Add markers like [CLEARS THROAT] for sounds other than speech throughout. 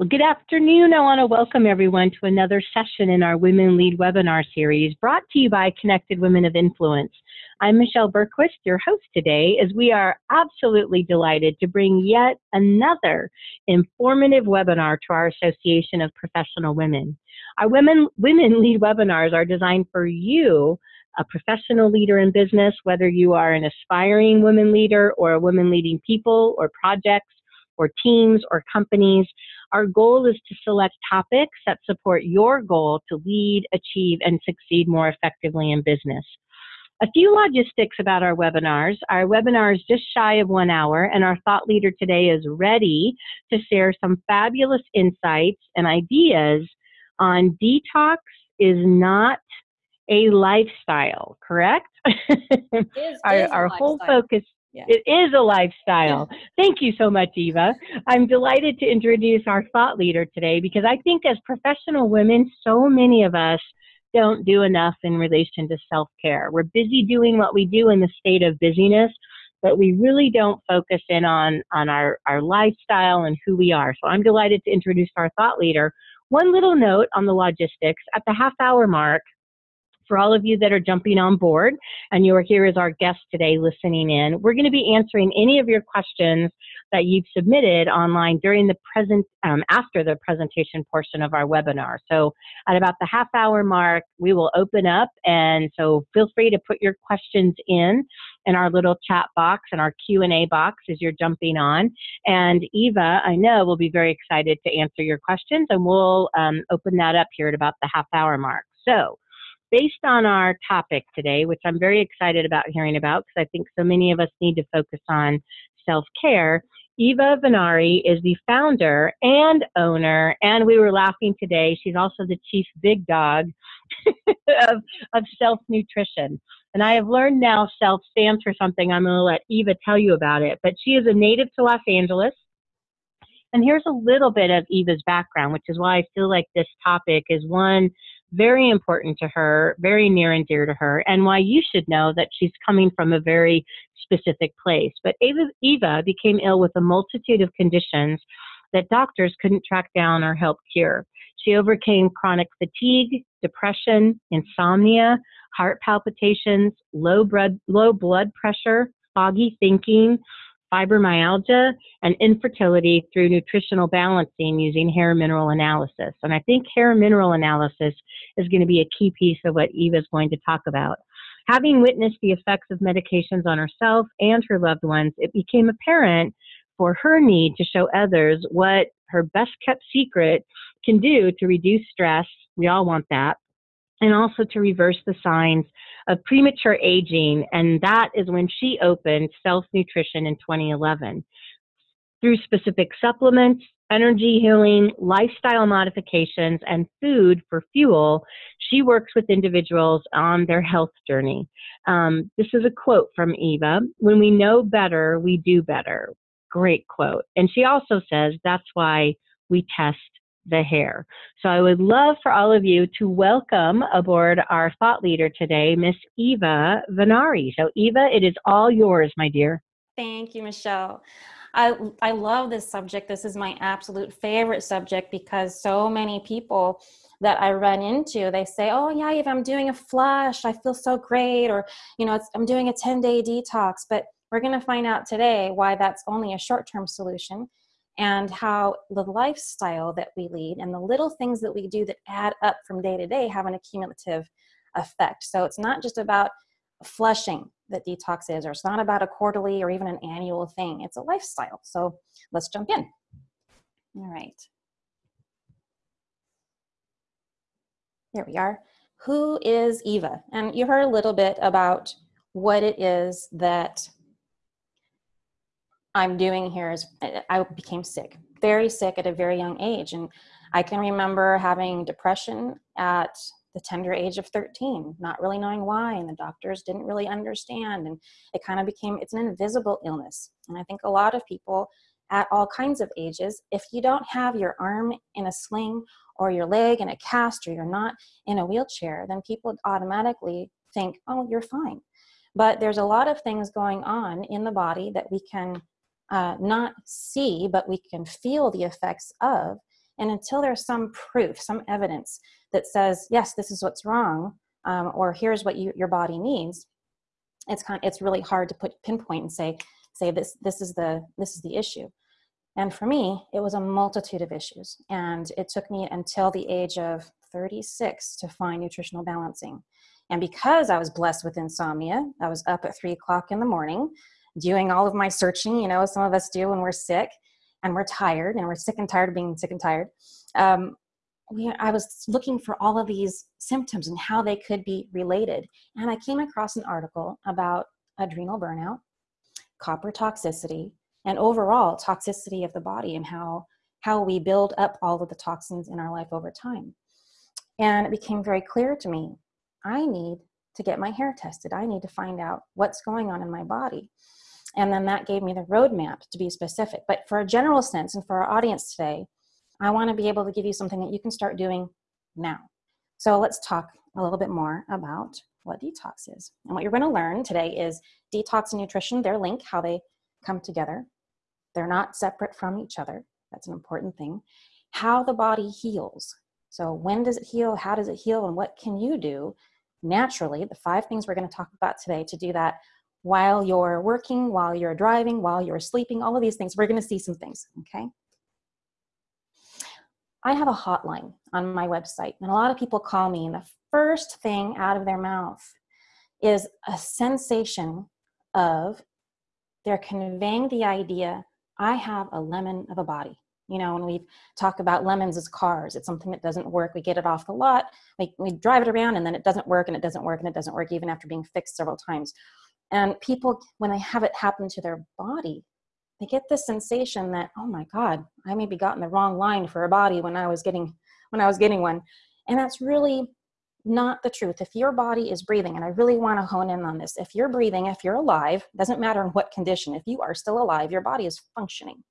Well, good afternoon. I want to welcome everyone to another session in our Women Lead webinar series brought to you by Connected Women of Influence. I'm Michelle Bergquist, your host today, as we are absolutely delighted to bring yet another informative webinar to our Association of Professional Women. Our Women, Women Lead webinars are designed for you, a professional leader in business, whether you are an aspiring women leader or a woman leading people or projects or teams or companies. Our goal is to select topics that support your goal to lead, achieve, and succeed more effectively in business. A few logistics about our webinars. Our webinar is just shy of one hour, and our thought leader today is ready to share some fabulous insights and ideas on detox is not a lifestyle, correct? [LAUGHS] our, our whole focus It is a lifestyle. Thank you so much, Eva. I'm delighted to introduce our thought leader today because I think as professional women, so many of us don't do enough in relation to self care. We're busy doing what we do in the state of busyness, but we really don't focus in on, on our, our lifestyle and who we are. So I'm delighted to introduce our thought leader. One little note on the logistics at the half hour mark, for all of you that are jumping on board and you are here as our guest today listening in, we're going to be answering any of your questions that you've submitted online during the present, um, after the presentation portion of our webinar. So at about the half hour mark, we will open up and so feel free to put your questions in in our little chat box and our Q&A box as you're jumping on. And Eva, I know, will be very excited to answer your questions and we'll um, open that up here at about the half hour mark. So based on our topic today, which I'm very excited about hearing about because I think so many of us need to focus on self care, Eva Venari is the founder and owner, and we were laughing today. She's also the chief big dog [LAUGHS] of, of self nutrition. And I have learned now self stands for something. I'm going to let Eva tell you about it. But she is a native to Los Angeles. And here's a little bit of Eva's background, which is why I feel like this topic is one very important to her, very near and dear to her, and why you should know that she's coming from a very specific place. But Eva, Eva became ill with a multitude of conditions that doctors couldn't track down or help cure. She overcame chronic fatigue, depression, insomnia, heart palpitations, low blood, low blood pressure, foggy thinking, fibromyalgia, and infertility through nutritional balancing using hair mineral analysis. And I think hair mineral analysis is going to be a key piece of what Eva is going to talk about. Having witnessed the effects of medications on herself and her loved ones, it became apparent for her need to show others what her best kept secret can do to reduce stress. We all want that. And also to reverse the signs of premature aging, and that is when she opened Self Nutrition in 2011. Through specific supplements, energy healing, lifestyle modifications, and food for fuel, she works with individuals on their health journey. Um, this is a quote from Eva When we know better, we do better. Great quote. And she also says that's why we test the hair. So I would love for all of you to welcome aboard our thought leader today, Miss Eva Venari. So Eva, it is all yours, my dear. Thank you, Michelle. I, I love this subject. This is my absolute favorite subject because so many people that I run into, they say, oh yeah, if I'm doing a flush, I feel so great, or you know, I'm doing a 10 day detox. But we're gonna find out today why that's only a short term solution and how the lifestyle that we lead and the little things that we do that add up from day to day have an accumulative effect. So it's not just about flushing that detox is, or it's not about a quarterly or even an annual thing. It's a lifestyle. So let's jump in. All right. Here we are. Who is Eva? And you heard a little bit about what it is that I'm doing here is I became sick, very sick at a very young age. And I can remember having depression at the tender age of 13, not really knowing why, and the doctors didn't really understand. And it kind of became, it's an invisible illness. And I think a lot of people at all kinds of ages, if you don't have your arm in a sling or your leg in a cast or you're not in a wheelchair, then people automatically think, oh, you're fine. But there's a lot of things going on in the body that we can uh, not see, but we can feel the effects of. And until there's some proof, some evidence that says, yes, this is what's wrong, um, or here's what you, your body needs, it's kind of, it's really hard to put pinpoint and say say this this is the this is the issue. And for me, it was a multitude of issues, and it took me until the age of 36 to find nutritional balancing. And because I was blessed with insomnia, I was up at three o'clock in the morning doing all of my searching, you know, some of us do when we're sick and we're tired and we're sick and tired of being sick and tired. Um, we, I was looking for all of these symptoms and how they could be related. And I came across an article about adrenal burnout, copper toxicity, and overall toxicity of the body and how, how we build up all of the toxins in our life over time. And it became very clear to me I need to get my hair tested. I need to find out what's going on in my body. And then that gave me the roadmap to be specific. But for a general sense and for our audience today, I want to be able to give you something that you can start doing now. So let's talk a little bit more about what detox is. And what you're going to learn today is detox and nutrition, their link, how they come together. They're not separate from each other. That's an important thing. How the body heals. So, when does it heal? How does it heal? And what can you do naturally? The five things we're going to talk about today to do that while you're working, while you're driving, while you're sleeping, all of these things. We're going to see some things, okay? I have a hotline on my website, and a lot of people call me, and the first thing out of their mouth is a sensation of they're conveying the idea I have a lemon of a body. You know, when we talk about lemons as cars, it's something that doesn't work. We get it off the lot, we, we drive it around, and then it doesn't work, and it doesn't work, and it doesn't work, even after being fixed several times. And people, when they have it happen to their body, they get this sensation that, oh my God, I maybe got in the wrong line for a body when I was getting when I was getting one. And that's really not the truth. If your body is breathing, and I really want to hone in on this, if you're breathing, if you're alive, doesn't matter in what condition, if you are still alive, your body is functioning.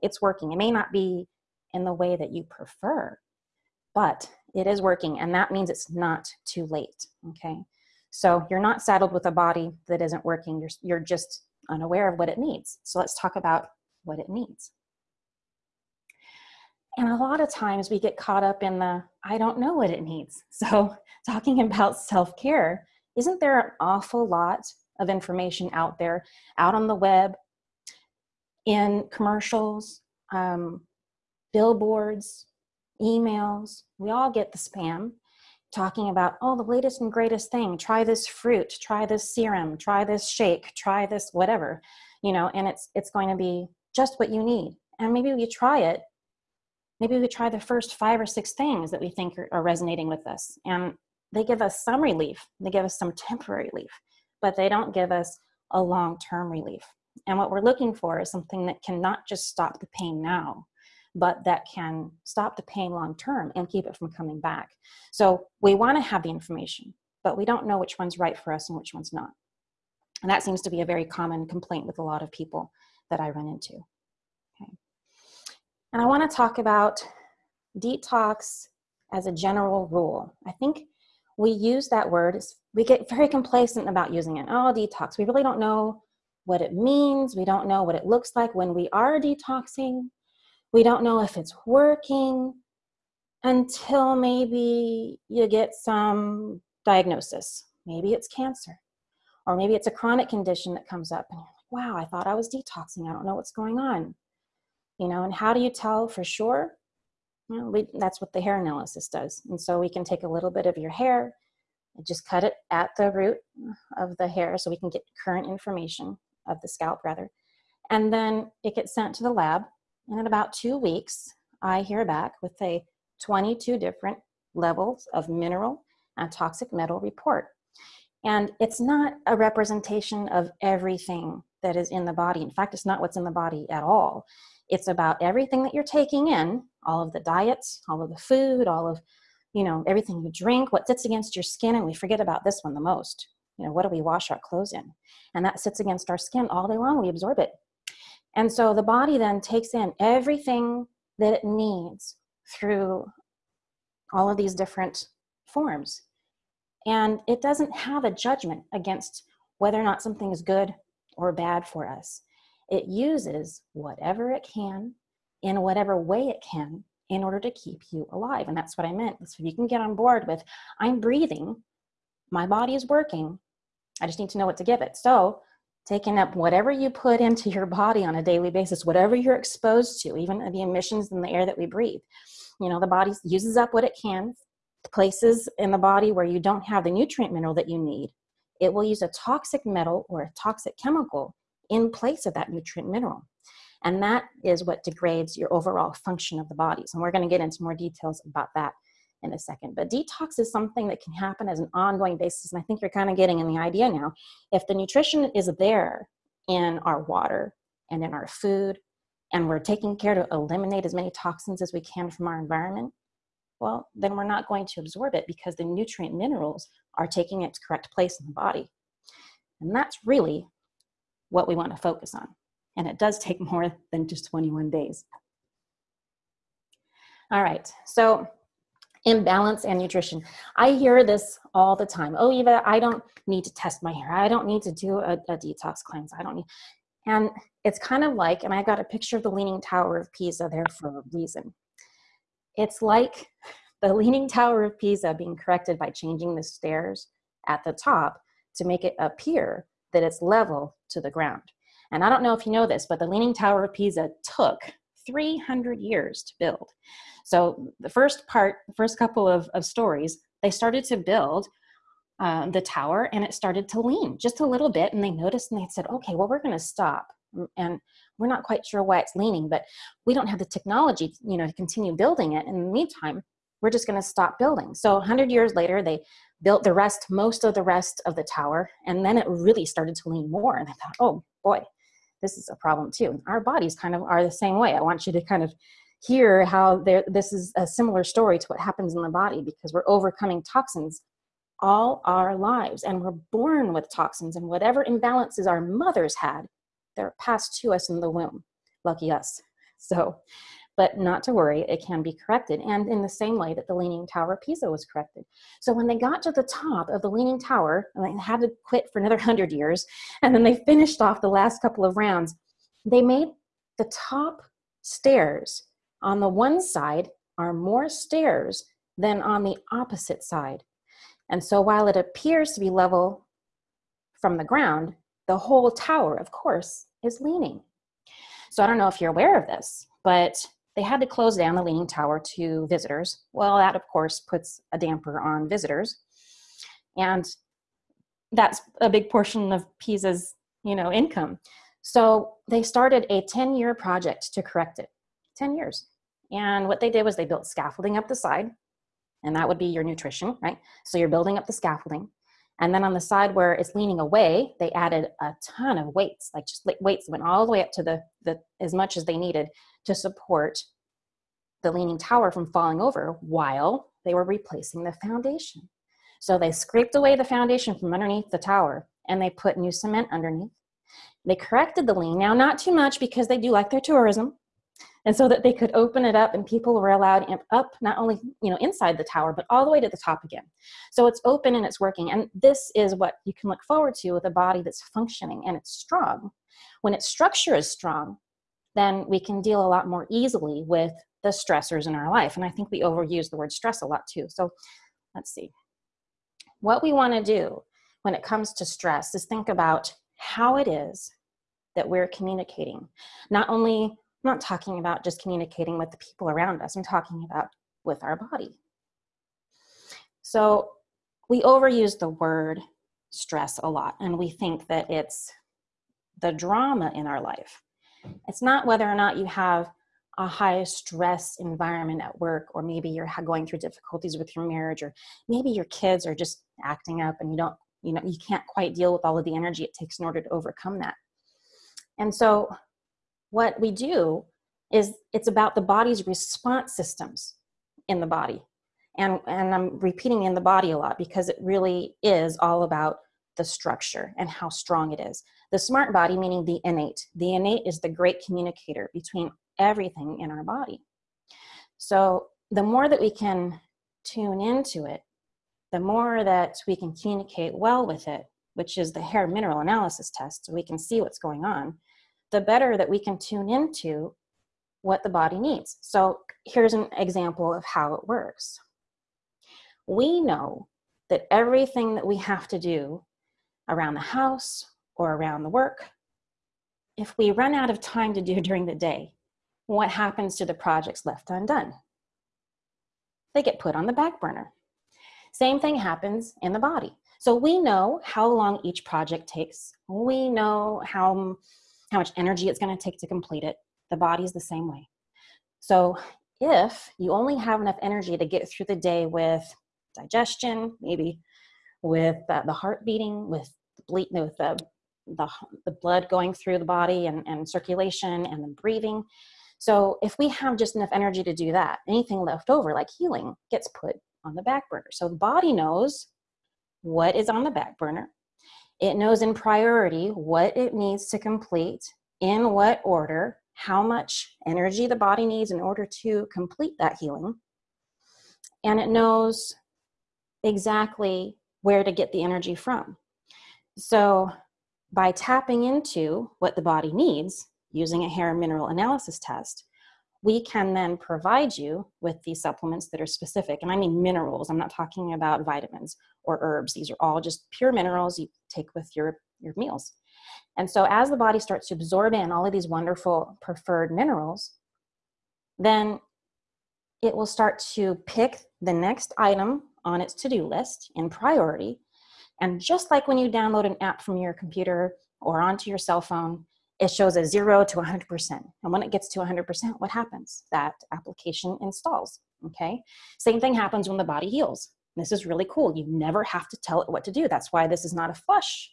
It's working. It may not be in the way that you prefer, but it is working, and that means it's not too late. Okay. So you're not saddled with a body that isn't working. You're, you're just unaware of what it needs. So let's talk about what it needs. And a lot of times we get caught up in the, I don't know what it needs. [LAUGHS] So, talking about self care, isn't there an awful lot of information out there, out on the web, in commercials, um, billboards, emails? We all get the spam talking about, oh, the latest and greatest thing. Try this fruit, try this serum, try this shake, try this whatever, you know, and it's it's going to be just what you need. And maybe we try it maybe we try the first five or six things that we think are, are, resonating with us and they give us some relief they give us some temporary relief but they don't give us a long-term relief and what we're looking for is something that can not just stop the pain now but that can stop the pain long term and keep it from coming back so we want to have the information but we don't know which one's right for us and which one's not and that seems to be a very common complaint with a lot of people that i run into Okay. and I want to talk about detox as a general rule. I think we use that word, we get very complacent about using it. Oh, detox. We really don't know what it means. We don't know what it looks like when we are detoxing. We don't know if it's working until maybe you get some diagnosis. Maybe it's cancer, or maybe it's a chronic condition that comes up, and you're like, wow, I thought I was detoxing. I don't know what's going on you know and how do you tell for sure well, we, that's what the hair analysis does and so we can take a little bit of your hair and just cut it at the root of the hair so we can get current information of the scalp rather and then it gets sent to the lab in about two weeks i hear back with a 22 different levels of mineral and toxic metal report and it's not a representation of everything that is in the body in fact it's not what's in the body at all it's about everything that you're taking in, all of the diets, all of the food, all of, you know, everything you drink, what sits against your skin. And we forget about this one the most. You know, what do we wash our clothes in? And that sits against our skin all day long. We absorb it. And so the body then takes in everything that it needs through all of these different forms. And it doesn't have a judgment against whether or not something is good or bad for us. It uses whatever it can in whatever way it can in order to keep you alive. And that's what I meant. So you can get on board with, I'm breathing, my body is working, I just need to know what to give it. So taking up whatever you put into your body on a daily basis, whatever you're exposed to, even the emissions in the air that we breathe. You know, the body uses up what it can, places in the body where you don't have the nutrient mineral that you need. It will use a toxic metal or a toxic chemical in place of that nutrient mineral. And that is what degrades your overall function of the bodies. And we're going to get into more details about that in a second. But detox is something that can happen as an ongoing basis. And I think you're kind of getting in the idea now. If the nutrition is there in our water and in our food, and we're taking care to eliminate as many toxins as we can from our environment, well, then we're not going to absorb it because the nutrient minerals are taking its correct place in the body. And that's really what we want to focus on. And it does take [LAUGHS] more than just 21 days. All right, so imbalance and nutrition. I hear this all the time. Oh, Eva, I don't need to test my hair. I don't need to do a, a detox cleanse. I don't need. And it's kind of like, and I got a picture of the Leaning Tower of Pisa there for a reason. It's like [LAUGHS] the Leaning Tower of Pisa being corrected by changing the stairs at the top to make it appear that it's level to the ground. And I don't know if you know this, but the Leaning Tower of Pisa took 300 years to build. So the first part, the first couple of, of stories, they started to build uh, the tower and it started to lean just a little bit and they noticed and they said, okay, well, we're gonna stop. And we're not quite sure why it's leaning, but we don't have the technology, you know, to continue building it. In the meantime, we're just gonna stop building. So 100 years later, they built the rest, most of the rest of the tower, and then it really started to lean more. And they thought, oh boy, this is a problem too. Our bodies kind of are the same way. I want you to kind of hear how there this is a similar story to what happens in the body because we're overcoming toxins all our lives and we're born with toxins and whatever imbalances our mothers had they're passed to us in the womb lucky us so but not to worry it can be corrected and in the same way that the leaning tower of pisa was corrected so when they got to the top of the leaning tower and they had to quit for another [LAUGHS] 100 years and then they finished off the last couple of rounds they made the top stairs on the one side are more stairs than on the opposite side. And so while it appears to be level from the ground, the whole tower, of course, is leaning. So I don't know if you're aware of this, but they had to close down the Leaning Tower to visitors. Well, that of course puts a damper on visitors. And that's a big portion of Pisa's, you know, income. So they started a 10-year project to correct it. 10 years. And what they did was they built scaffolding up the side, and that would be your nutrition, right? So you're building up the scaffolding. And then on the side where it's leaning away, they added a ton of weights, like just weights went all the way up to the, the as much as they needed to support the leaning tower from falling over while they were replacing the foundation. So they scraped away the foundation from underneath the tower and they put new cement underneath. They corrected the lean. Now, not too much because they do like their tourism and so that they could open it up and people were allowed up not only you know inside the tower but all the way to the top again. So it's open and it's working. And this is what you can look forward to with a body that's functioning and it's strong. When its structure is strong then we can deal a lot more easily with the stressors in our life. And i think we overuse the word stress a lot too. So let's see. What we want to do when it comes to stress is think about how it is that we're communicating. Not only Not talking about just communicating with the people around us. I'm talking about with our body. So we overuse the word stress a lot and we think that it's the drama in our life. It's not whether or not you have a high stress environment at work or maybe you're going through difficulties with your marriage or maybe your kids are just acting up and you don't you know you can't quite deal with all of the energy it takes in order to overcome that and so what we do is it's about the body's response systems in the body. And, and I'm repeating in the body a lot because it really is all about the structure and how strong it is. The smart body, meaning the innate. The innate is the great communicator between everything in our body. So the more that we can tune into it, the more that we can communicate well with it, which is the hair mineral analysis test, so we can see what's going on, the better that we can tune into what the body needs. So here's an example of how it works. We know that everything that we have to do around the house or around the work, if we run out of time to do [LAUGHS] during the day, what happens to the projects left undone? They get put on the back burner. Same thing happens in the body. So we know how long each project takes. We know how, how much energy it's going to take to complete it. The body is the same way. So if you only have enough energy to get through the day with digestion, maybe with uh, the heart beating, with bleed, with the, the, the blood going through the body and, and circulation and the breathing. So if we have just enough energy to do that, anything left over, like healing, gets put on the back burner. So the body knows what is on the back burner. It knows in priority what it needs to complete, in what order, how much energy the body needs in order to complete that healing. And it knows exactly where to get the energy from. So by tapping into what the body needs using a hair mineral analysis test, we can then provide you with these supplements that are specific. And I mean minerals, I'm not talking about vitamins or herbs. These are all just pure minerals you take with your, your meals. And so as the body starts to absorb in all of these wonderful preferred minerals, then it will start to pick the next item on its to-do list in priority. And just like when you download an app from your computer or onto your cell phone, it shows a zero to 100%. And when it gets to 100%, what happens? That application installs, okay? Same thing happens when the body heals. This is really cool. You never have to tell it what to do. That's why this is not a flush.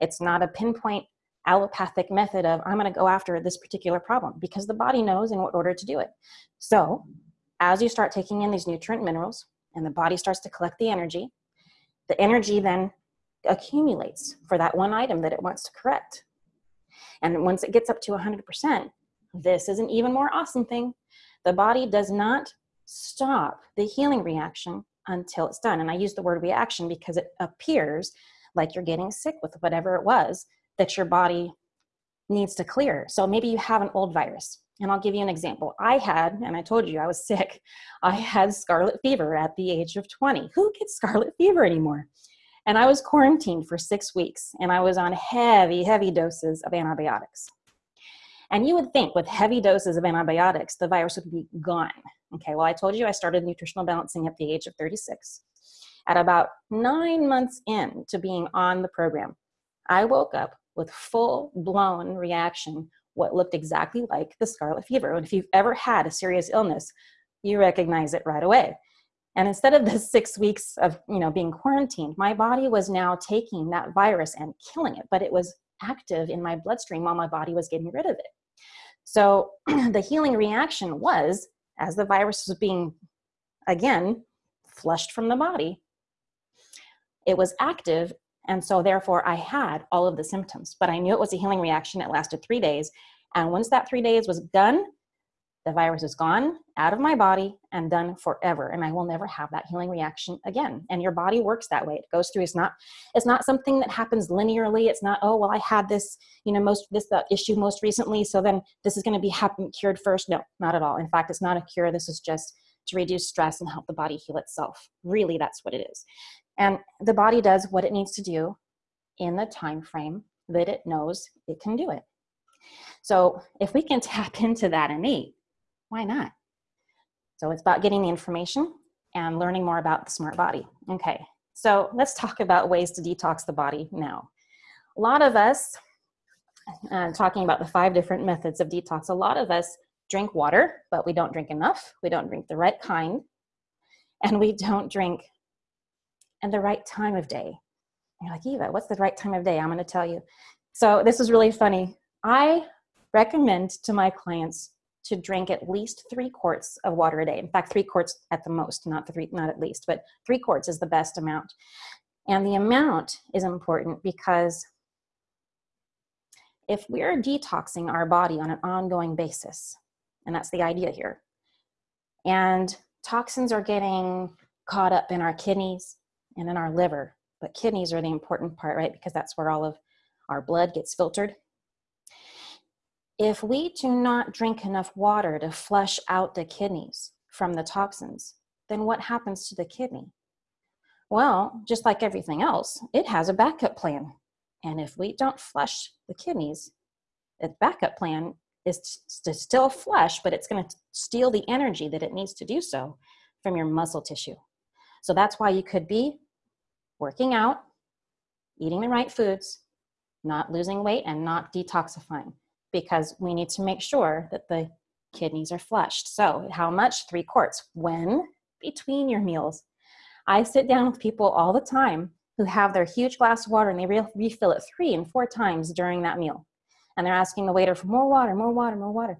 It's not a pinpoint allopathic method of, I'm gonna go after this particular problem because the body knows in what order to do it. So as you start taking in these nutrient minerals and the body starts to collect the energy, the energy then accumulates for that one item that it wants to correct. And once it gets up to 100%, this is an even more awesome thing. The body does not stop the healing reaction until it's done. And I use the word reaction because it appears like you're getting sick with whatever it was that your body needs to clear. So maybe you have an old virus. And I'll give you an example. I had, and I told you I was [LAUGHS] sick, I had scarlet fever at the age of 20. Who gets scarlet fever anymore? And I was quarantined for six weeks and I was on heavy, heavy doses of antibiotics. And you would think with heavy doses of antibiotics, the virus would be gone. Okay, well, I told you I started nutritional balancing at the age of 36. At about nine months in to being on the program, I woke up with full blown reaction, what looked exactly like the scarlet fever. And if you've ever had a serious illness, you recognize it right away. And instead of the six weeks of you know being quarantined, my body was now taking that virus and killing it, but it was active in my bloodstream while my body was getting rid of it. So [CLEARS THROAT] the healing reaction was as the virus was being again flushed from the body, it was active. And so therefore I had all of the symptoms, but I knew it was a healing reaction. It lasted three days. And once that three days was done, the virus is gone out of my body and done forever and i will never have that healing reaction again. And your body works that way. It goes through it's not it's not something that happens linearly. It's not oh well i had this you know most this uh, issue most recently so then this is going to be happen, cured first. No not at all. In fact it's not a cure. This is just to reduce stress and help the body heal itself. Really that's what it is. And the body does what it needs to do in the time frame that it knows it can do it. So if we can [LAUGHS] tap into that innate why not? So it's about getting the information and learning more about the smart body. Okay, so let's talk about ways to detox the body now. A lot of us, uh, talking about the five different methods of detox, a lot of us drink water, but we don't drink enough. We don't drink the right kind, and we don't drink at the right time of day. you're like, Eva, what's the right time of day? I'm going to tell you. So this is really funny. I recommend to my clients to drink at least three quarts of water a day. In fact, three quarts at the most, not three, not at least, but three quarts is the best amount. And the amount is important because if we're detoxing our body on an ongoing basis, and that's the idea here, and toxins are getting caught up in our kidneys and in our liver, but kidneys are the important part, right? Because that's where all of our blood gets filtered if we do not drink enough water to flush out the kidneys from the toxins, then what happens to the kidney? Well, just like everything else, it has a backup plan. And if we don't flush the kidneys, the backup plan is to still flush, but it's going to steal the energy that it needs to do so from your muscle tissue. So that's why you could be working out, eating the right foods, not losing weight, and not detoxifying because we need to make sure that the kidneys are flushed. So, how much? Three quarts. When? Between your meals. I sit down with people all the time who have their huge glass of water and they re- refill it three and four times during that meal. And they're asking the waiter for more water, more water, more water.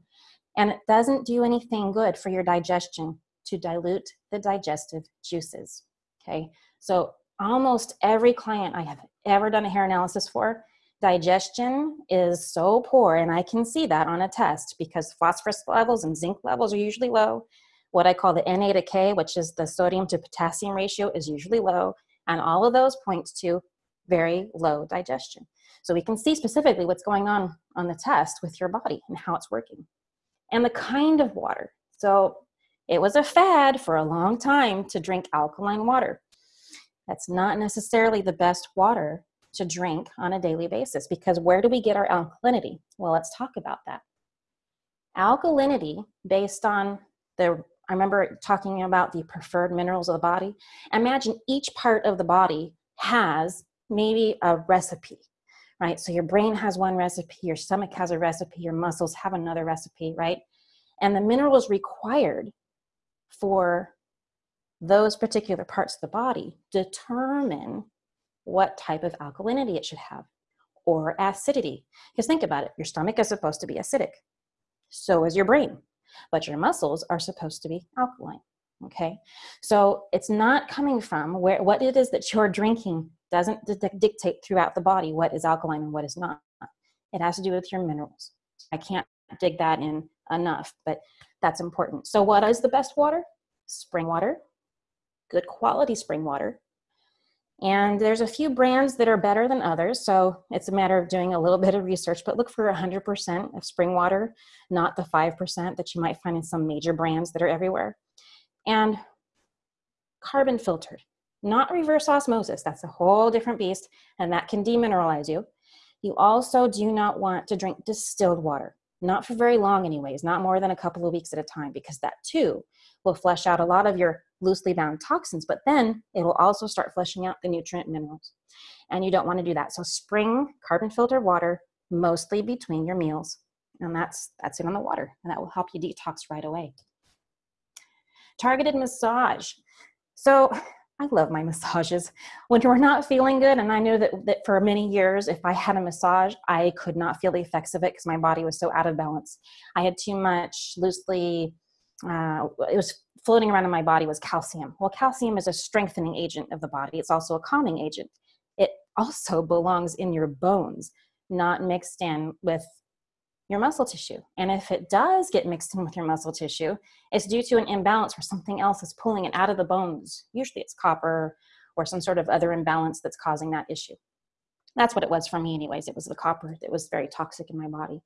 And it doesn't do anything good for your digestion to dilute the digestive juices. Okay, so almost every client I have ever done a hair analysis for, digestion is so poor, and I can see that on a test because phosphorus levels and zinc levels are usually low. What I call the Na to K, which is the sodium to potassium ratio, is usually low, and all of those points to very low digestion. So we can see specifically what's going on on the test with your body and how it's working. And the kind of water. So it was a fad for a long time to drink alkaline water. That's not necessarily the best water to drink on a daily basis because where do we get our alkalinity? Well, let's talk about that. Alkalinity, based on the, I remember talking about the preferred minerals of the body. Imagine each part of the body has maybe a recipe, right? So your brain has one recipe, your stomach has a recipe, your muscles have another recipe, right? And the minerals required for those particular parts of the body determine what type of alkalinity it should have or acidity. Because think about it your stomach is supposed to be acidic, so is your brain, but your muscles are supposed to be alkaline. Okay, so it's not coming from where what it is that you're drinking doesn't dictate throughout the body what is alkaline and what is not. It has to do with your minerals. I can't dig that in enough, but that's important. So, what is the best water? Spring water, good quality spring water. And there's a few brands that are better than others, so it's a matter of doing a little [LAUGHS] bit of research, but look for 100% of spring water, not the 5% that you might find in some major brands that are everywhere. And carbon filtered, not reverse osmosis, that's a whole different beast, and that can demineralize you. You also do not want to drink distilled water, not for very long, anyways, not more than a couple of weeks at a time, because that too will flush out a lot of your loosely bound toxins, but then it will also start flushing out the nutrient minerals. And you don't want to do that. So spring carbon filtered water mostly between your meals. And that's that's it on the water. And that will help you detox right away. Targeted massage. So I love my [LAUGHS] massages. When you're not feeling good, and I know that, that for many years, if I had a massage, I could not feel the effects of it because my body was so out of balance. I had too much loosely, uh, it was floating around in my body was calcium. Well, calcium is a strengthening agent of the body, it's also a calming agent. It also [LAUGHS] belongs in your bones, not mixed in with your muscle tissue. And if it does get mixed in with your muscle tissue, it's due to an imbalance where something else is pulling it out of the bones. Usually it's copper or some sort of other imbalance that's causing that issue. That's what it was for me, anyways. It was the copper that was very toxic in my body.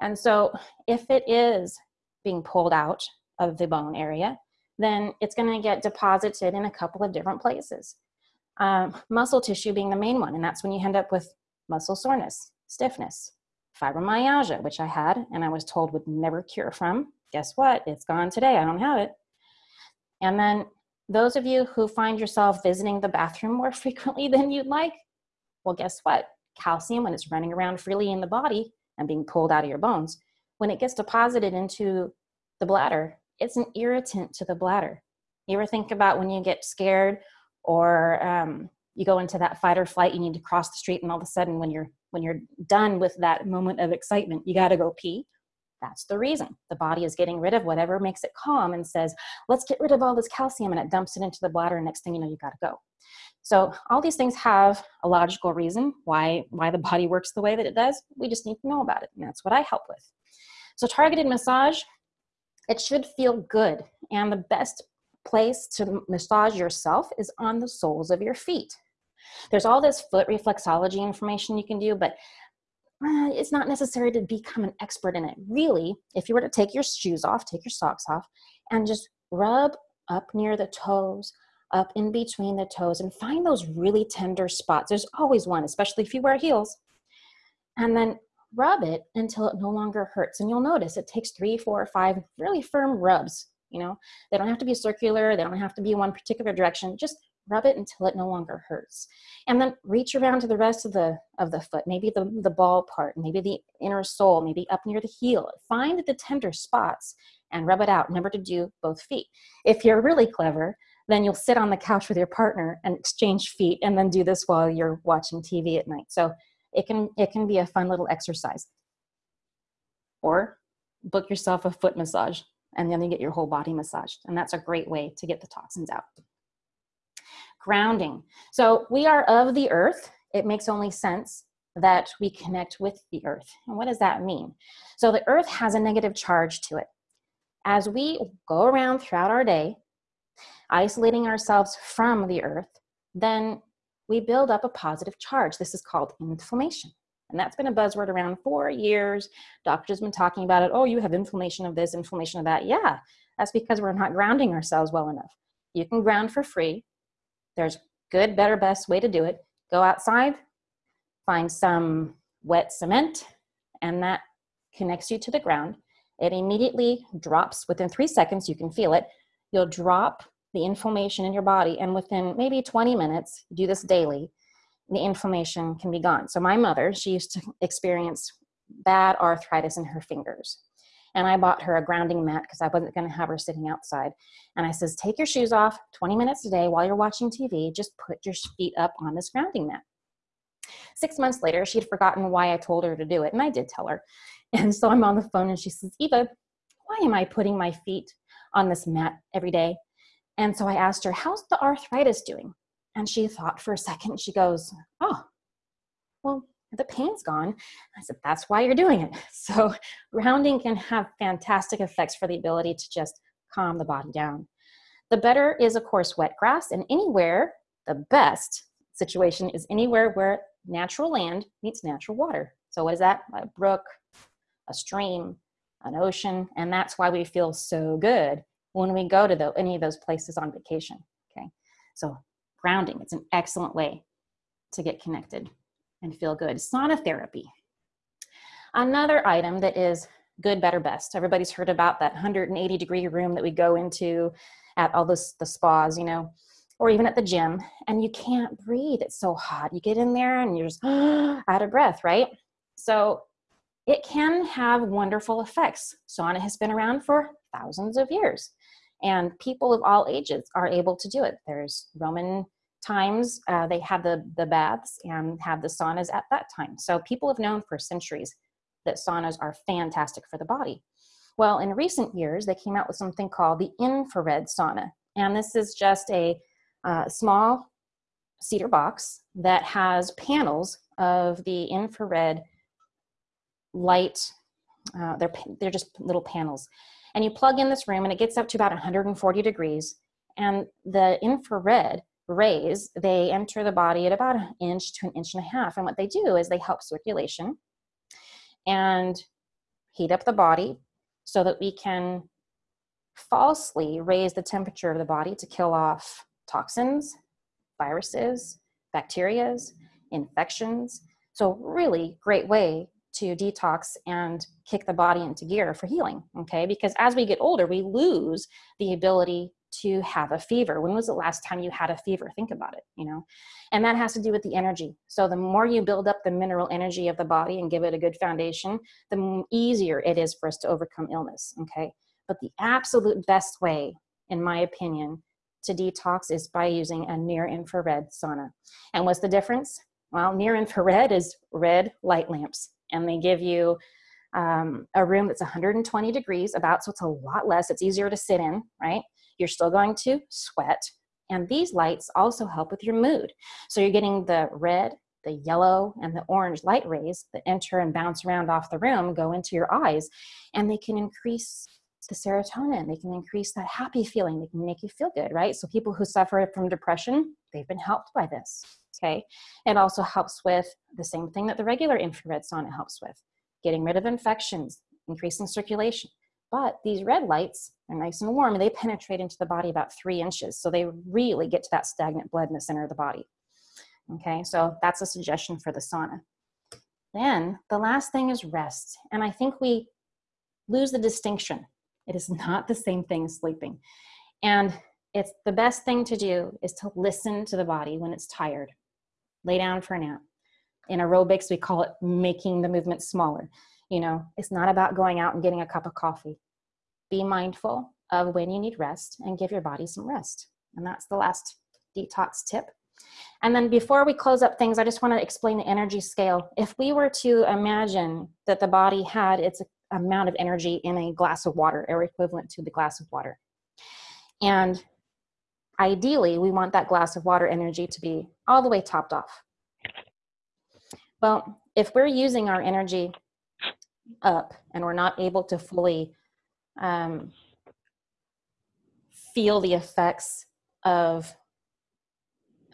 And so, if it is being pulled out of the bone area, then it's going to get deposited in a couple of different places. Um, muscle tissue being the main one, and that's when you end up with muscle soreness, stiffness, fibromyalgia, which I had and I was told would never cure from. Guess what? It's gone today. I don't have it. And then those of you who find yourself visiting the bathroom more [LAUGHS] frequently than you'd like, well, guess what? Calcium, when it's running around freely in the body and being pulled out of your bones, when it gets deposited into the bladder, it's an irritant to the bladder. You ever think about when you get scared or um, you go into that fight or flight, you need to cross the street, and all of a sudden, when you're when you're done with that moment of excitement, you got to go pee. That's the reason. The body is getting rid of whatever makes it calm and says, let's get rid of all this calcium, and it dumps it into the bladder. And next thing you know, you got to go. So all these things have a logical reason why why the body works the way that it does. We just need to know about it, and that's what I help with. So targeted massage it should feel good. And the best place to massage yourself is on the soles of your feet. There's all this foot reflexology information you can do, but uh, it's not necessary to become an expert in it. Really, if you were to take your shoes off, take your socks off, and just rub up near the toes, up in between the toes, and find those really tender spots. There's always one, especially if you wear heels. And then rub it until it no longer hurts. And you'll notice it takes three, four, five really firm rubs. You know, they don't have to be circular, they don't have to be one particular direction. Just rub it until it no longer hurts and then reach around to the rest of the of the foot maybe the the ball part maybe the inner sole maybe up near the heel find the tender spots and rub it out remember to do both feet if you're really clever then you'll sit on the couch with your partner and exchange feet and then do this while you're watching tv at night so it can it can be a fun little exercise or book yourself a foot massage and then you get your whole body massaged and that's a great way to get the toxins out grounding. So we are of the earth. It makes only sense that we connect with the earth. And what does that mean? So the earth has a negative charge to it. As we go around throughout our day, isolating ourselves from the earth, then we build up a positive charge. This is called inflammation. And that's been a buzzword around for years. Doctors have been talking about it. Oh, you have inflammation of this, inflammation of that. Yeah, that's because we're not grounding ourselves well enough. You can ground for free. There's good, better, best way to do it. Go outside, find some wet cement, and that connects you to the ground. It immediately drops within three seconds. You can feel it. You'll drop the inflammation in your body, and within maybe 20 minutes, do this daily, the inflammation can be gone. So, my mother, she used to experience bad arthritis in her fingers and I bought her a grounding mat because I wasn't going to have her sitting outside. And I says, take your shoes off 20 minutes a day while you're watching TV. Just put your feet up on this grounding mat. Six months later, she'd forgotten why I told her to do it, and I did tell her. [LAUGHS] And so I'm on the phone, and she says, Eva, why am I putting my feet on this mat every day? And so I asked her, how's the arthritis doing? And she thought for a second. She goes, oh, well, the pain's gone. I said, that's why you're doing it. [LAUGHS] So grounding can have fantastic effects for the ability to just calm the body down. The better is, of course, wet grass, and anywhere, the best situation is anywhere where natural land meets natural water. So, what is that? A brook, a stream, an ocean, and that's why we feel so good when we go to the, any of those places on vacation. Okay, so grounding, it's an excellent way to get connected and feel good. Sauna therapy. Another item that is good, better, best. Everybody's heard about that 180 degree room that we go into at all this, the spas, you know, or even at the gym, and you can't breathe. It's so hot. You get in there and you're just [GASPS] out of breath, right? So it can have wonderful effects. Sauna has been around for thousands of years, and people of all ages are able to do it. There's Roman times uh, they had the, the baths and have the saunas at that time. So people have known for centuries that saunas are fantastic for the body. Well, in recent years, they came out with something called the infrared sauna. And this is just a uh, small cedar box that has panels of the infrared light. Uh, they're, they're just little panels. And you plug in this room, and it gets up to about 140 degrees. And the infrared rays, they enter the body at about an inch to an inch and a half. And what they do is they help circulation and heat up the body so that we can falsely raise the temperature of the body to kill off toxins, viruses, bacterias, infections. So, really great way to detox and kick the body into gear for healing. Okay, because as we get older, we lose the ability to have a fever. When was the last time you had a fever? Think about it, you know? And that has to do with the energy. So the more you build up the mineral energy of the body and give it a good foundation, the easier it is for us to overcome illness, okay? But the absolute best way, in my opinion, to detox is by using a near infrared sauna. And what's the difference? Well, near infrared is red light lamps, and they give you um, a room that's 120 degrees about, so it's a lot less. It's easier to sit in, right? You're still going to sweat. And these lights also help with your mood. So you're getting the red, the yellow, and the orange light rays that enter and bounce around off the room, go into your eyes, and they can increase the serotonin. They can increase that happy feeling. They can make you feel good, right? So people who suffer from depression, they've been helped by this. Okay. It also helps with the same thing that the regular infrared sauna helps with getting rid of infections, increasing circulation. But these red lights are nice and warm and they penetrate into the body about three inches. So they really get to that stagnant blood in the center of the body. Okay, so that's a suggestion for the sauna. Then the last thing is rest. And I think we lose the distinction. It is [LAUGHS] not the same thing as sleeping. And it's the best thing to do is to listen to the body when it's tired. Lay down for a nap. In aerobics, we call it making the movement smaller. You know, it's not about going out and getting a cup of coffee. Be mindful of when you need rest and give your body some rest. And that's the last detox tip. And then before we close up things, I just want to explain the energy scale. If we were to imagine that the body had its amount of energy in a glass of water or equivalent to the glass of water. And ideally, we want that glass of water energy to be all the way topped off. Well, if we're using our energy up and we're not able to fully um, feel the effects of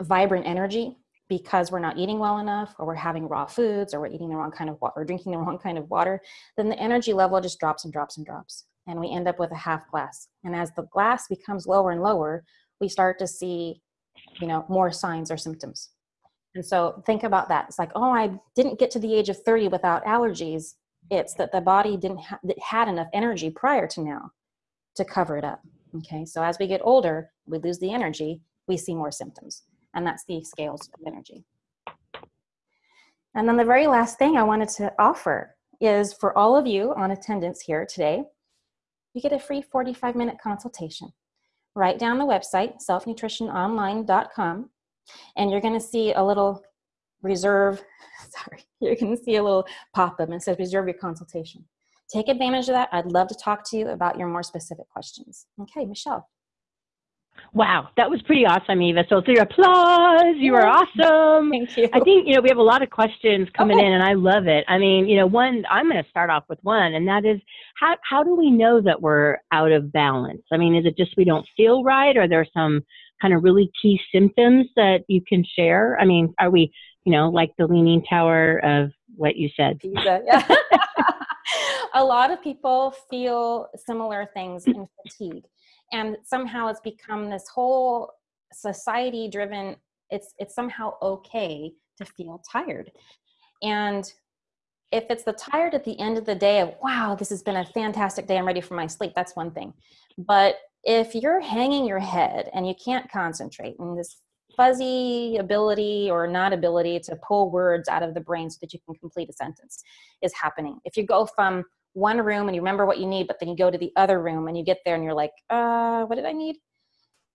vibrant energy because we're not eating well enough or we're having raw foods or we're eating the wrong kind of water or drinking the [LAUGHS] wrong kind of water then the energy level just drops and drops and drops and we end up with a half glass and as the glass becomes lower and lower we start to see you know more signs or symptoms. And so think about that. It's like oh i didn't get to the age of 30 without allergies. It's that the body didn't ha- had enough energy prior to now to cover it up okay? So as we get older we lose the energy we see more symptoms. And that's the scales of energy. And then the very last thing I wanted to offer is for all of you on attendance here today, you get a free 45 minute consultation. Write down the website, selfnutritiononline.com, and you're going to see a little reserve, [LAUGHS] sorry, you're going to see a little pop up and says reserve your consultation. Take advantage of that. I'd love to talk to you about your more specific questions. Okay, Michelle. Wow, that was pretty awesome, Eva. So, through applause, you were awesome. [LAUGHS] Thank you. I think, you know, we have a lot of questions coming okay. in and I love it. I mean, you know, one, I'm going to start off with one, and that is how, how do we know that we're out of balance? I mean, is it just we don't feel right? Or are there some kind of really key symptoms that you can share? I mean, are we, you know, like the leaning tower of what you said? Pizza, yeah. [LAUGHS] a lot of people feel similar things in fatigue and somehow it's become this whole society driven it's it's somehow okay to feel tired. And if it's the tired at the end of the day of wow this has been a fantastic day i'm ready for my sleep that's one thing. But if you're hanging your head and you can't concentrate and this fuzzy ability or not ability to pull words out of the brain so that you can complete a sentence is happening. If you go from one room and you remember what you need, but then you go to the other room and you get there and you're like, uh, what did I need?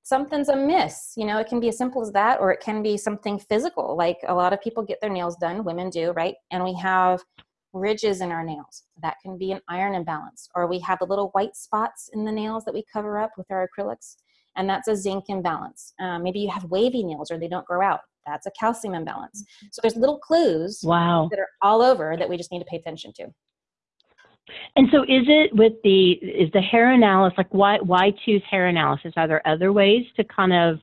Something's amiss. You know, it can be as simple as that, or it can be something physical. Like a lot of people get their nails done, women do, right? And we have ridges in our nails. That can be an iron imbalance. Or we have the little white spots in the nails that we cover up with our acrylics, and that's a zinc imbalance. Um, maybe you have wavy nails or they don't grow out. That's a calcium imbalance. So there's little clues wow. that are all over that we just need to pay attention to. And so is it with the is the hair analysis like why why choose hair analysis? Are there other ways to kind of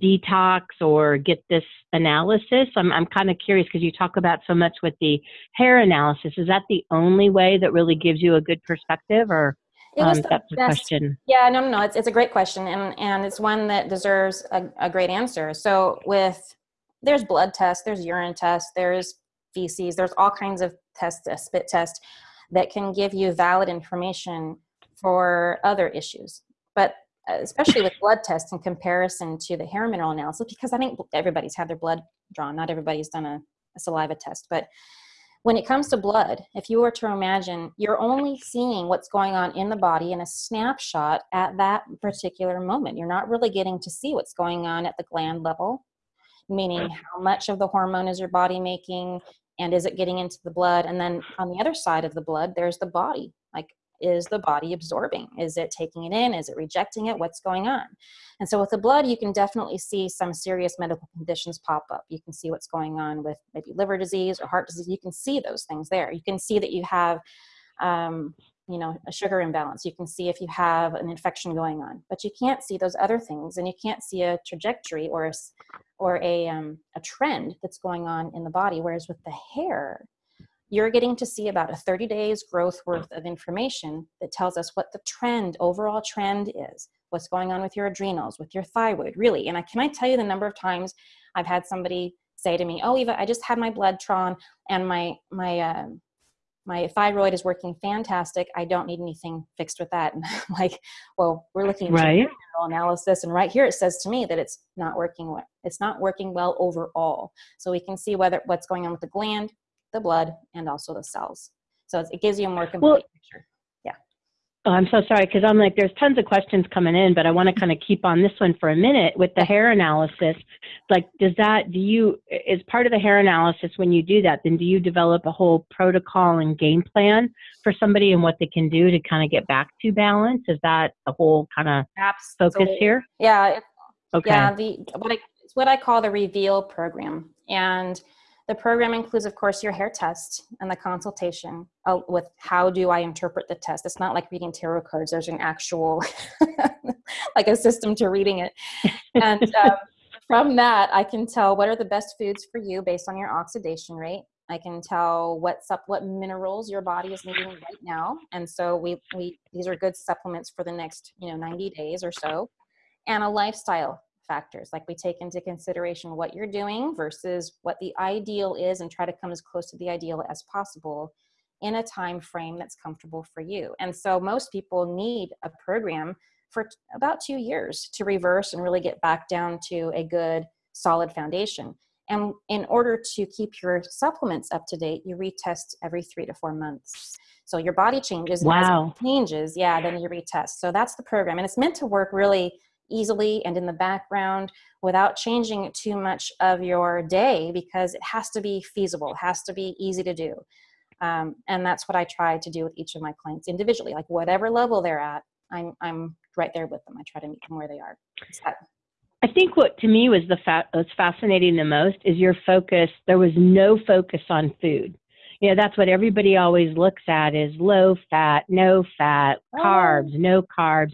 detox or get this analysis? I'm I'm kind of curious because you talk about so much with the hair analysis. Is that the only way that really gives you a good perspective or it was um, that's the question. Yeah, no, no, no. It's, it's a great question, and and it's one that deserves a, a great answer. So with there's blood tests, there's urine tests, there's feces, there's all kinds of tests, a spit test that can give you valid information for other issues. But uh, especially with blood tests in comparison to the hair mineral analysis, because I think everybody's had their blood drawn. Not everybody's done a, a saliva test. But when it comes to blood, if you were to imagine you're only seeing what's going on in the body in a snapshot at that particular moment, you're not really getting to see what's going on at the gland level, meaning how much of the hormone is your body making, and is it getting into the blood? And then on the other side of the blood there's the body. Like is the body absorbing? Is it taking it in? Is it rejecting it? What's going on? And so with the blood you can definitely see some serious medical conditions pop up. You can see what's going on with maybe liver disease or heart disease. You can see those things there. You can see that you have um, you know a sugar imbalance. You can see if you have an infection going on but you can't see those other things and you can't see a trajectory or a, or a, um, a trend that's going on in the body. Whereas with the hair you're getting to see about a 30 days growth worth of information that tells us what the trend overall trend is what's going on with your adrenals with your thyroid really. And i can i tell you the number of times i've had somebody say to me oh eva i just had my blood drawn and my my uh, my thyroid is working fantastic. I don't need anything fixed with that. [LAUGHS] And I'm like, well, we're looking at right. analysis, and right here it says to me that it's not working well. It's not working well overall. So we can see whether what's going on with the gland, the blood, and also the cells. So it gives you a more complete well, picture. Oh, I'm so sorry because I'm like, there's tons of questions coming in, but I want to kind of keep on this one for a minute with the hair analysis. Like, does that, do you, is part of the hair analysis when you do that, then do you develop a whole protocol and game plan for somebody and what they can do to kind of get back to balance? Is that the whole kind of focus here? Yeah. Okay. Yeah. The, what I, it's what I call the reveal program. And the program includes, of course, your hair test and the consultation uh, with how do I interpret the test. It's not like reading tarot cards. There's an actual, [LAUGHS] like a system to reading it. And um, from that, I can tell what are the best foods for you based on your oxidation rate. I can tell what sup- what minerals your body is needing right now, and so we we these are good supplements for the next you know 90 days or so, and a lifestyle factors like we take into consideration what you're doing versus what the ideal is and try to come as close to the ideal as possible in a time frame that's comfortable for you. And so most people need a program for about two years to reverse and really get back down to a good solid foundation. And in order to keep your supplements up to date you retest every three to four months. So your body changes wow. changes yeah then you retest. So that's the program and it's meant to work really easily and in the background without changing too much of your day because it has to be feasible, has to be easy to do. Um, and that's what I try to do with each of my clients individually, like whatever level they're at, I'm, I'm right there with them. I try to meet them where they are. I think what to me was the fa- was fascinating the most is your focus. There was no focus on food. You know, that's what everybody always looks at is low fat, no fat, oh. carbs, no carbs.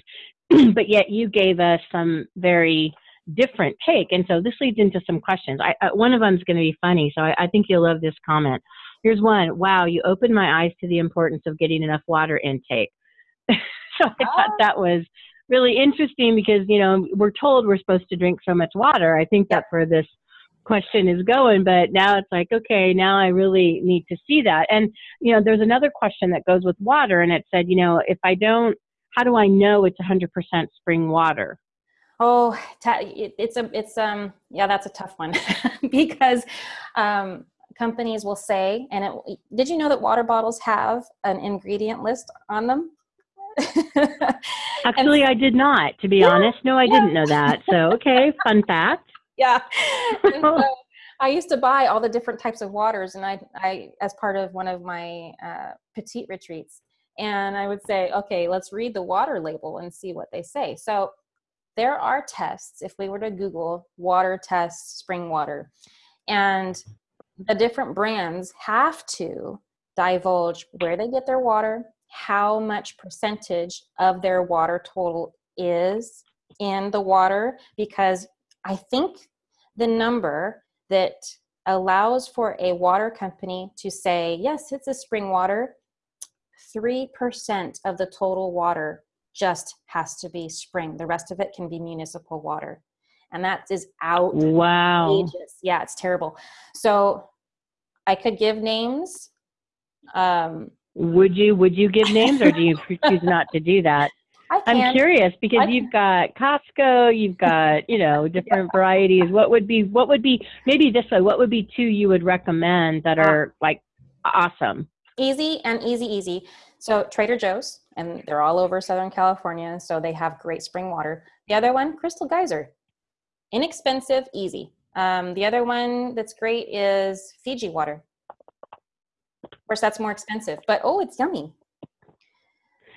[CLEARS THROAT] but yet you gave us some very different take. And so this leads into some questions. I, uh, one of them is going to be funny, so I, I think you'll love this comment. Here's one. Wow, you opened my eyes to the importance of getting enough water intake. [LAUGHS] so I oh. thought that was really interesting because you know we're told we're supposed to drink so much water. I think that's where this question is going but now it's like okay now i really need to see that and you know there's another question that goes with water and it said you know if i don't how do I know it's 100% spring water? Oh, it's a, it's um, yeah, that's a tough one [LAUGHS] because um, companies will say, and it, did you know that water bottles have an ingredient list on them? [LAUGHS] Actually, and, I did not, to be yeah, honest. No, I yeah. didn't know that. So, okay, fun fact. [LAUGHS] Yeah. So I used to buy all the different types of waters, and I, I as part of one of my uh, petite retreats, and I would say, okay, let's read the water label and see what they say. So there are tests, if we were to Google water tests, spring water, and the different brands have to divulge where they get their water, how much percentage of their water total is in the water, because I think the number that allows for a water company to say, yes, it's a spring water, 3% of the total water just has to be spring. The rest of it can be municipal water. And that is out. Wow. Yeah, it's terrible. So I could give names. Um, would you would you give names or do you [LAUGHS] choose not to do that? I am curious because you've got Costco, you've got, you know, [LAUGHS] different yeah. varieties. What would be what would be maybe this way, what would be two you would recommend that are like awesome? Easy and easy easy. So trader joe's and they're all over southern california so they have great spring water. The other one crystal geyser. Inexpensive easy. Um, the other one that's great is fiji water. Of course that's more expensive but oh it's yummy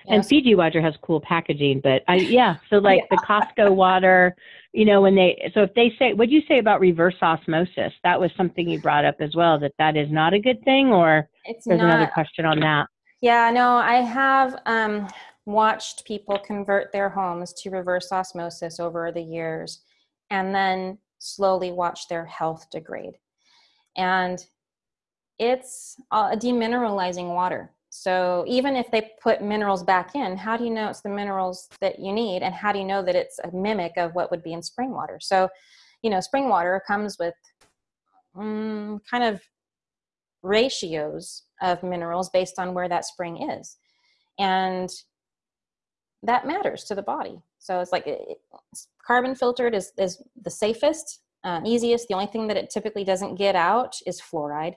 and Fiji water has cool packaging, but I yeah. So like yeah. the Costco water, you know, when they so if they say, what do you say about reverse osmosis? That was something you brought up as well. That that is not a good thing, or it's there's not, another question on that. Yeah, no, I have um, watched people convert their homes to reverse osmosis over the years and then slowly watch their health degrade. And it's a demineralizing water. So even if they put minerals back in, how do you know it's the minerals that you need? And how do you know that it's a mimic of what would be in spring water? So, you know, spring water comes with um, kind of ratios of minerals based on where that spring is. And that matters to the body. So it's like it, carbon filtered is, is the safest, uh, easiest. The only thing that it typically doesn't get out is fluoride.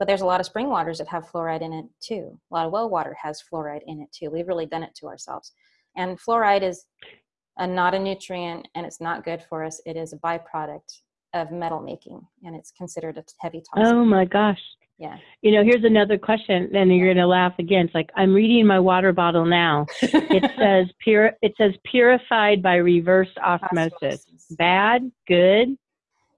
But there's a lot of spring waters that have fluoride in it too. A lot of well water has fluoride in it too. We've really done it to ourselves. And fluoride is a, not a nutrient and it's not good for us. It is a byproduct of metal making and it's considered a heavy toxic. Oh my gosh. Yeah. You know, here's another question, and you're gonna laugh again. It's like I'm reading my water bottle now. [LAUGHS] it says pure. It says purified by reverse osmosis. osmosis. Bad, good.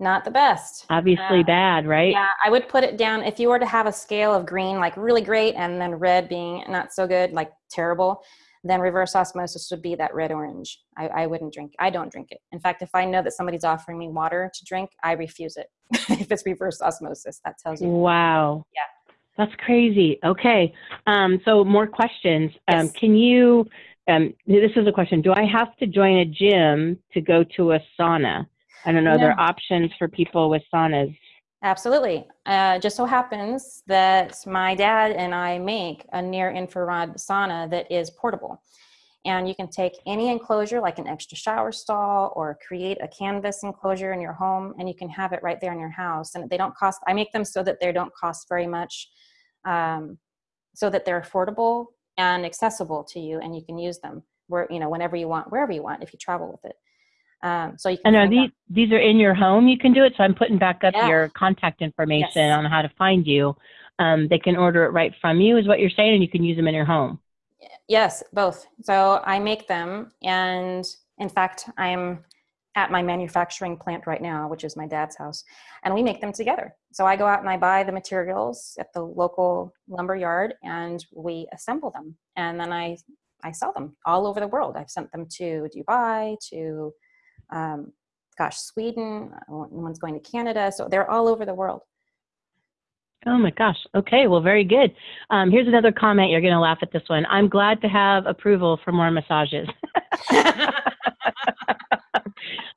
Not the best. Obviously uh, bad, right? Yeah, I would put it down if you were to have a scale of green, like really great, and then red being not so good, like terrible then reverse osmosis would be that red orange. I, I wouldn't drink. I don't drink it. In fact, if I know that somebody's offering me water to drink, I refuse it. [LAUGHS] if it's reverse osmosis, that tells you. Wow. Yeah. That's crazy. Okay. Um, so more questions. Um, Can you? Um, this is a question. Do I have to join a gym to go to a sauna? I don't know. No. There are options for people with saunas. Absolutely. Uh, just so happens that my dad and I make a near infrared sauna that is portable. And you can take any enclosure, like an extra shower stall, or create a canvas enclosure in your home, and you can have it right there in your house. And they don't cost, I make them so that they don't cost very much, um, so that they're affordable and accessible to you, and you can use them where, you know, whenever you want, wherever you want, if you travel with it. Um, so you can. And are these these are in your home? You can do it. So I'm putting back up yeah. your contact information yes. on how to find you. Um, they can order it right from you, is what you're saying, and you can use them in your home. Yes, both. So I make them, and in fact, I'm at my manufacturing plant right now, which is my dad's house, and we make them together. So I go out and I buy the materials at the local lumber yard, and we assemble them, and then I I sell them all over the world. I've sent them to Dubai, to um, gosh, Sweden, one's going to Canada. So they're all over the world. Oh my gosh. Okay. Well, very good. Um, here's another comment. You're going to laugh at this one. I'm glad to have approval for more massages. [LAUGHS]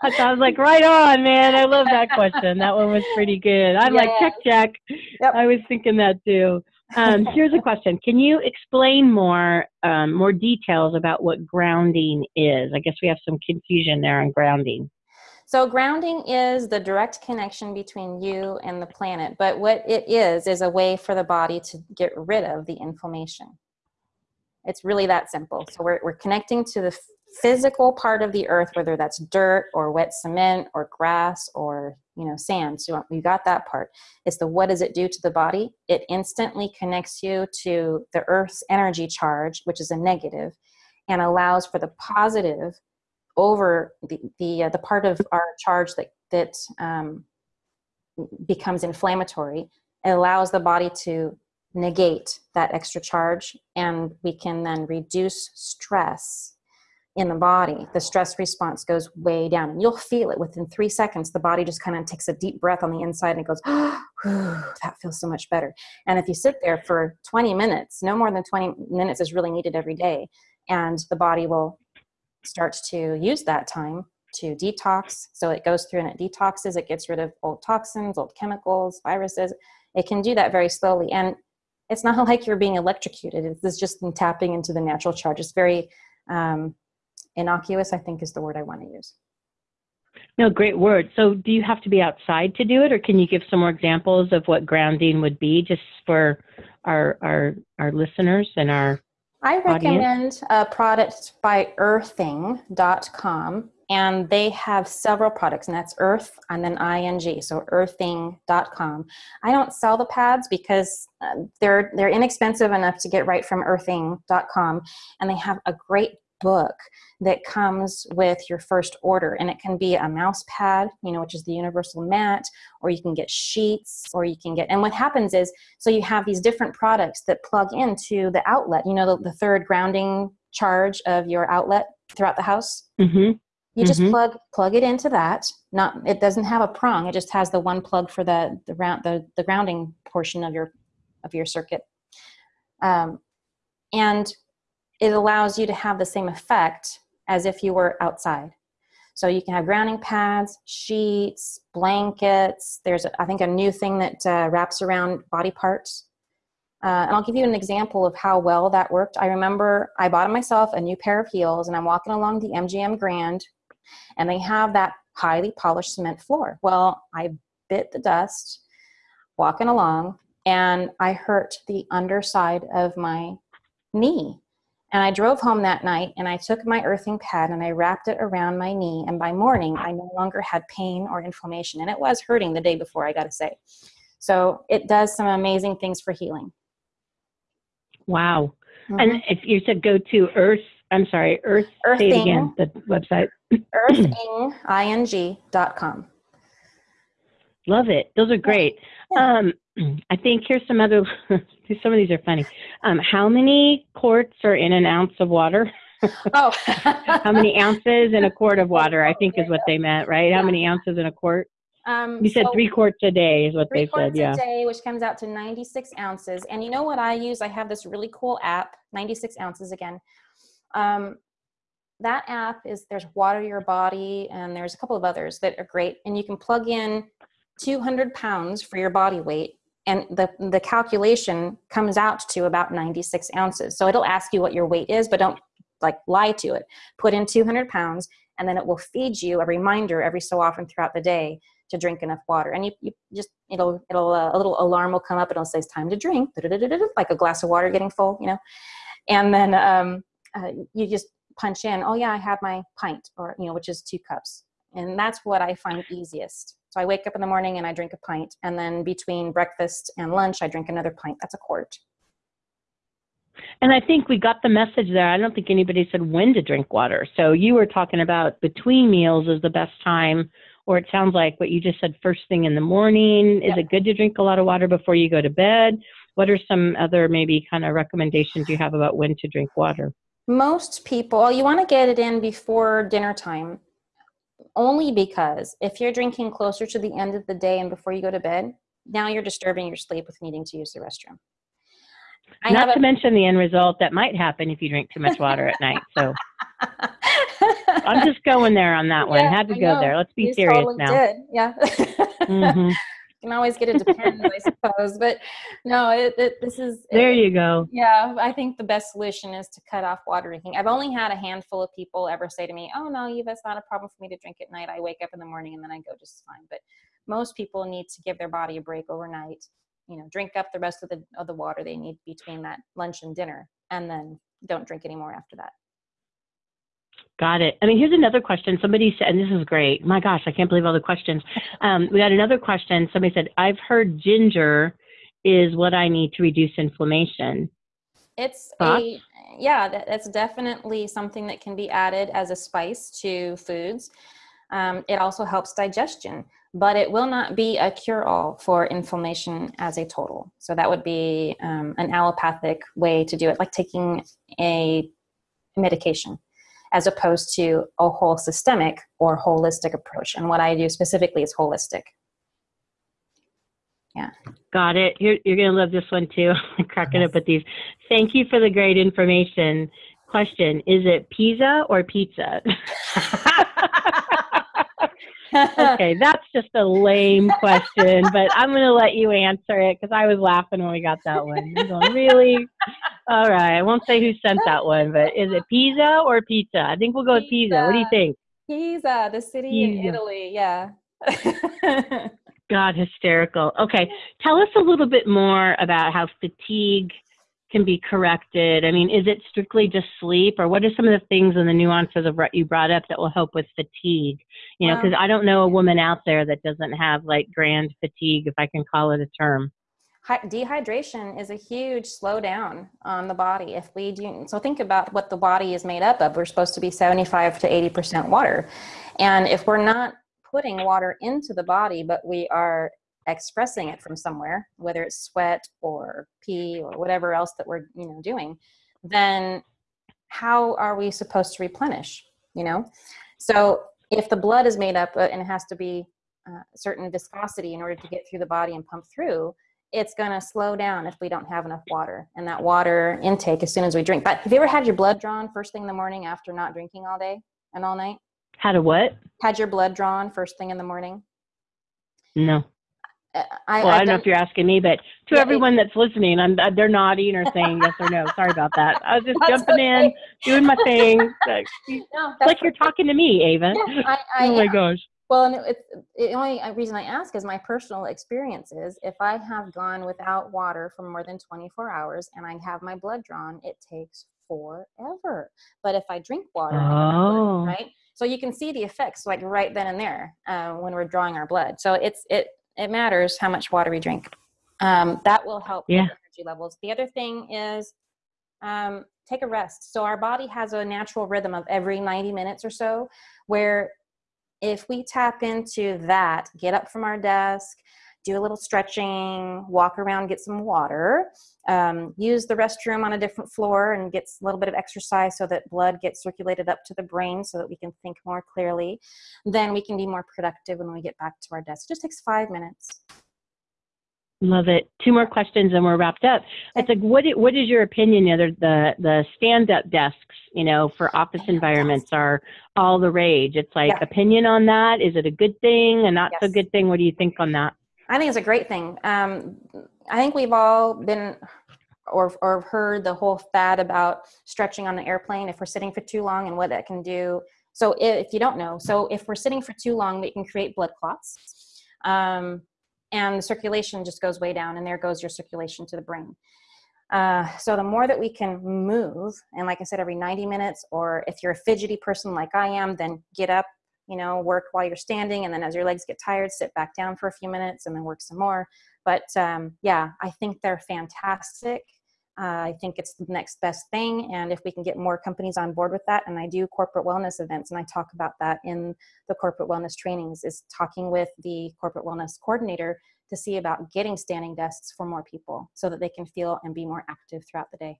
I was like, right on, man. I love that question. That one was pretty good. I'm like, check, check. Yep. I was thinking that too. Um, here's a question. Can you explain more, um, more details about what grounding is? I guess we have some confusion there on grounding. So grounding is the direct connection between you and the planet. But what it is, is a way for the body to get rid of the inflammation. It's really that simple. So we're, we're connecting to the physical part of the earth, whether that's dirt or wet cement or grass or you know sand. So you got that part. It's the what does it do to the body? It instantly connects you to the earth's energy charge, which is a negative, and allows for the positive over the the, uh, the part of our charge that that um, becomes inflammatory. It allows the body to negate that extra charge, and we can then reduce stress in the body, the stress response goes way down. And you'll feel it within three seconds. The body just kind of takes a deep breath on the inside and goes, [GASPS] oh, that feels so much better. And if you sit there for 20 minutes, no more than 20 minutes is really needed every day. And the body will start to use that time to detox. So it goes through and it detoxes, it gets rid of old toxins, old chemicals, viruses. It can do that very slowly. And it's not [LAUGHS] like you're being electrocuted. It's just tapping into the natural charge. It's very um, innocuous i think is the word i want to use. No great word. So do you have to be outside to do it or can you give some more examples of what grounding would be just for our our our listeners and our i recommend a product by earthing.com and they have several products and that's earth and then ing so earthing.com i don't sell the pads because uh, they're they're inexpensive enough to get right from earthing.com and they have a great book that comes with your first order and it can be a mouse pad you know which is the universal mat or you can get sheets or you can get and what happens is so you have these different products that plug into the outlet you know the, the third grounding charge of your outlet throughout the house mm-hmm. you just mm-hmm. plug plug it into that not it doesn't have a prong it just has the one plug for the the round the, the grounding portion of your of your circuit um, and it allows you to have the same effect as if you were outside. So you can have grounding pads, sheets, blankets. There's, I think, a new thing that uh, wraps around body parts. Uh, and I'll give you an example of how well that worked. I remember I bought myself a new pair of heels, and I'm walking along the MGM Grand, and they have that highly polished cement floor. Well, I bit the dust walking along, and I hurt the underside of my knee. And I drove home that night and I took my earthing pad and I wrapped it around my knee. And by morning, I no longer had pain or inflammation. And it was hurting the day before, I got to say. So it does some amazing things for healing. Wow. Mm-hmm. And if you said go to Earth, I'm sorry, Earth, Earthing, say it again, the website. earthing.com. [CLEARS THROAT] Love it. Those are great. Um, [CLEARS THROAT] I think here's some other. [LAUGHS] some of these are funny. Um, how many quarts are in an ounce of water? [LAUGHS] oh, how many ounces in a quart of water? I think is what they [LAUGHS] meant, right? How many ounces in a quart? Um, you said so three quarts a day is what they said. Yeah, a day, which comes out to 96 ounces. And you know what I use? I have this really cool app, 96 ounces again. Um, that app is there's Water Your Body, and there's a couple of others that are great. And you can plug in 200 pounds for your body weight and the, the calculation comes out to about 96 ounces. So it'll ask you what your weight is but don't like lie to it. Put in 200 pounds and then it will feed you a reminder every so often throughout the day to drink enough water. And you, you just it'll it'll uh, a little alarm will come up and it'll say it's time to drink like a glass of water getting full you know? And then um, uh, you just punch in oh yeah i have my pint or you know which is two cups and that's what i find easiest so I wake up in the morning and I drink a pint. And then between breakfast and lunch, I drink another pint. That's a quart. And I think we got the message there. I don't think anybody said when to drink water. So you were talking about between meals is the best time, or it sounds like what you just said first thing in the morning. Is yep. it good to drink a lot of water before you go to bed? What are some other maybe kind of recommendations you have about when to drink water? Most people, you want to get it in before dinner time only because if you're drinking closer to the end of the day and before you go to bed, now you're disturbing your sleep with needing to use the restroom. I Not to mention the end result that might happen if you drink too much water at night. So [LAUGHS] I'm just going there on that one. Yeah, Had to I go know. there. Let's be you serious totally now. Did. Yeah. [LAUGHS] mm-hmm. Can always get it depends, I [LAUGHS] suppose. But no, it, it, this is. There you go. Yeah, I think the best solution is to cut off water drinking. I've only had a handful of people ever say to me, "Oh no, Eva, it's not a problem for me to drink at night. I wake up in the morning and then I go just fine." But most people need to give their body a break overnight. You know, drink up the rest of the of the water they need between that lunch and dinner, and then don't drink anymore after that. Got it. I mean, here's another question. Somebody said, and this is great. My gosh, I can't believe all the questions. Um, we got another question. Somebody said, I've heard ginger is what I need to reduce inflammation. It's Thoughts? a, yeah, that's definitely something that can be added as a spice to foods. Um, it also helps digestion, but it will not be a cure all for inflammation as a total. So that would be um, an allopathic way to do it, like taking a medication as opposed to a whole systemic or holistic approach. And what I do specifically is holistic. Yeah. Got it. You're, you're going to love this one too. [LAUGHS] cracking up with these. Thank you for the great information. Question Is it Pisa or pizza? [LAUGHS] okay, that's just a lame question, but I'm going to let you answer it because I was laughing when we got that one. Going, really? All right, I won't say who sent that one, but is it Pisa or pizza? I think we'll go with Pisa. What do you think? Pisa, the city Pisa. in Italy. Yeah. [LAUGHS] God, hysterical. Okay, tell us a little bit more about how fatigue can be corrected? I mean, is it strictly just sleep, or what are some of the things and the nuances of what you brought up that will help with fatigue? You know, because um, I don't know a woman out there that doesn't have like grand fatigue, if I can call it a term. Dehydration is a huge slowdown on the body. If we do so think about what the body is made up of. We're supposed to be 75 to 80 percent water. And if we're not putting water into the body but we are expressing it from somewhere whether it's sweat or pee or whatever else that we're you know doing then how are we supposed to replenish you know? So if the blood is made up uh, and it has to be uh, certain viscosity in order to get through the body and pump through it's going to slow down if we don't have enough water and that water intake as soon as we drink. But have you ever had your blood drawn first thing in the morning after not drinking all day and all night? Had a what? Had your blood drawn first thing in the morning? No. Uh, I, well, I, I don't know if you're asking me, but to Yeah, everyone that's listening, I'm uh, they're nodding or saying yes or no. Sorry about that. I was just [LAUGHS] jumping in, doing my thing. Like, [LAUGHS] no, like you're talking to me, Ava. Yeah, I, I oh my gosh. Well, and it's the only uh, reason I ask is my personal experience is if I have gone without water for more than 24 hours and I have my blood drawn, it takes forever. But if I drink water, blood, Oh. right? So you can see the effects like right then and there uh, when we're drawing our blood. So it's it it matters how much water we drink. Um, that will help Yeah. energy levels. The other thing is um, take a rest. So our body has a natural rhythm of every 90 minutes or so where if we tap into that, get up from our desk, do a little stretching, walk around, get some water, um, use the restroom on a different floor and get a little bit of exercise so that blood gets circulated up to the brain so that we can think more clearly, then we can be more productive when we get back to our desk. It just takes five minutes. Love it. Two more questions and we're wrapped up. It's like, what? What is your opinion? You know, the, the stand-up desks, you know, for office environments are all the rage. It's like Yeah. opinion on that. Is it a good thing, a not so good thing? What do you think on that? I think it's a great thing. Um, I think we've all been or or heard the whole fad about stretching on the airplane if we're sitting for too long and what that can do. So if you don't know, so if we're sitting for too long, we can create blood clots, um, and the circulation just goes way down, and there goes your circulation to the brain. Uh, so the more that we can move, and like I said, every 90 minutes, or if you're a fidgety person like I am, then get up, you know, work while you're standing, and then as your legs get tired, sit back down for a few minutes, and then work some more. But um, yeah, I think they're fantastic. Uh, I think it's the next best thing, and if we can get more companies on board with that, and I do corporate wellness events, and I talk about that in the corporate wellness trainings, is talking with the corporate wellness coordinator to see about getting standing desks for more people so that they can feel and be more active throughout the day.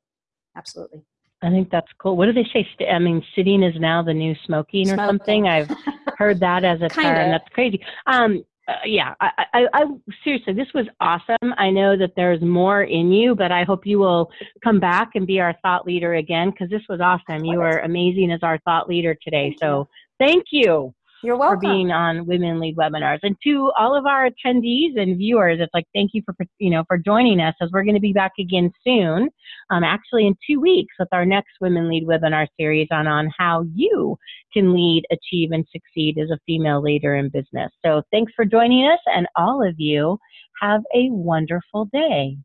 Absolutely. I think that's cool. What do they say? St- I mean, sitting is now the new smoking or something. I've [LAUGHS] heard that as a term. That's crazy. Um, uh, yeah, I, I, I seriously, this was awesome. I know that there's more in you, but I hope you will come back and be our thought leader again because this was awesome. You were amazing as our thought leader today. So thank you You're welcome. for being on Women Lead Webinars. And to all of our attendees and viewers, it's like thank you for you know for joining us as we're going to be back again soon. Um, actually, in two weeks with our next Women Lead Webinar series on on how you can lead, achieve, and succeed as a female leader in business. So thanks for joining us, and all of you have a wonderful day.